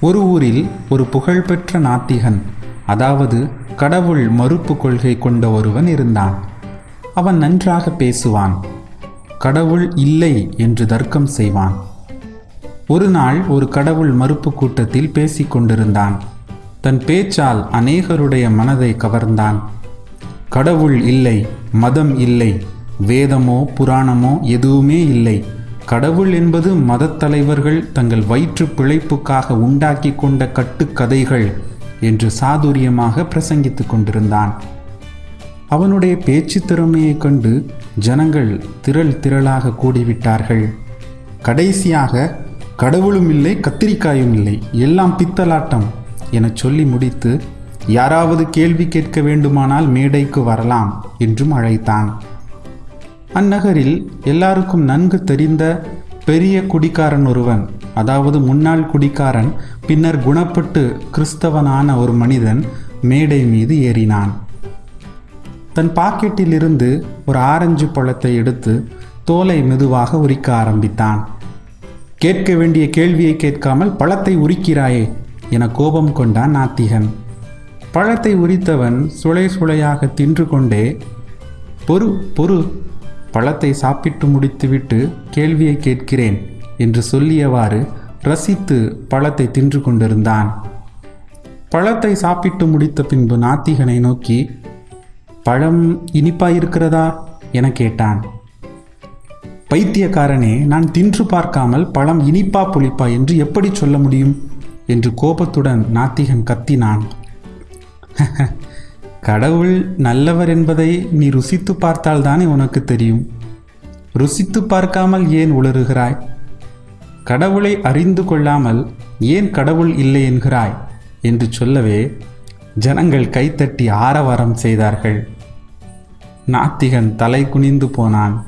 ஒரு ஊரில் ஒரு புகழ்பெற்ற நாத்திகன் அதாவது கடவுள் மறுப்பு கொள்கை கொண்ட ஒருவன் இருந்தான். அவன் நன்றாக பேசுவான். கடவுள் இல்லை என்று தர்க்கம் செய்வான். ஒரு நாள் ஒரு கடவுள் மறுப்பு கூட்டத்தில் பேசிக்கொண்டிருந்தான் தன் பேச்சால் அநேகருடைய மனதை கவர்ந்தான். கடவுள் இல்லை மதம் இல்லை வேதமோ புராணமோ எதுவுமே இல்லை. கடவுள் என்பது மதத் தலைவர்கள் தங்கள் வயிற்று பிழைப்புக்காக உண்டாக்கி கொண்ட கட்டுக்கதைகள் என்று சாதுரியமாக பிரசங்கித்துக் கொண்டிருந்தான். அவனுடைய பேச்சு திறமையைக் கண்டு ஜனங்கள் திரள் திரளாக கூடிவிட்டார்கள். கடைசியாக கடவுளும் இல்லை கத்திரிக்காயும் இல்லை எல்லாம் பித்தலாட்டம் எனச் சொல்லி முடித்து யாராவது கேள்வி கேட்க வேண்டுமானால் மேடைக்கு வரலாம் என்றும் அழைத்தான். அந்நகரில் எல்லாருக்கும் நன்கு தெரிந்த பெரிய குடிக்காரன் ஒருவன் அதாவது முன்னாள் குடிக்காரன் பின்னர் குணப்பட்டு கிறிஸ்தவனான ஒரு மனிதன் மேடை மீது ஏறினான். தன் பாக்கெட்டிலிருந்து ஒரு ஆரஞ்சு பழத்தை எடுத்து தோலை மெதுவாக உரிக்க ஆரம்பித்தான். கேட்க வேண்டிய கேள்வியை கேட்காமல் பழத்தை உரிக்கிறாயே என கோபம் கொண்டான் நாத்திகன். பழத்தை உரித்தவன் சுளை சுளையாக தின்று கொண்டே பொறு பொறு பழத்தை சாப்பிட்டு முடித்துவிட்டு கேள்வியை கேட்கிறேன் என்று சொல்லியவாறு ரசித்து பழத்தை தின்று கொண்டிருந்தான். பழத்தை சாப்பிட்டு முடித்த பின்பு நாத்திகனை நோக்கி பழம் இனிப்பாயிருக்கிறதா? என கேட்டான். பைத்தியக்காரனே நான் தின்று பார்க்காமல் பழம் இனிப்பா புளிப்பா என்று எப்படி சொல்ல முடியும்? என்று கோபத்துடன் நாத்திகன் கத்தினான். கடவுள் நல்லவர் என்பதை நீ ருசித்து பார்த்தால்தானே உனக்கு தெரியும். ருசித்து பார்க்காமல் ஏன் உளறுகிறாய்? கடவுளை அறிந்து கொள்ளாமல் ஏன் கடவுள் இல்லை என்கிறாய்? என்று சொல்லவே ஜனங்கள் கைத்தட்டி ஆரவாரம் செய்தார்கள். நாத்திகன் தலை குனிந்து போனான்.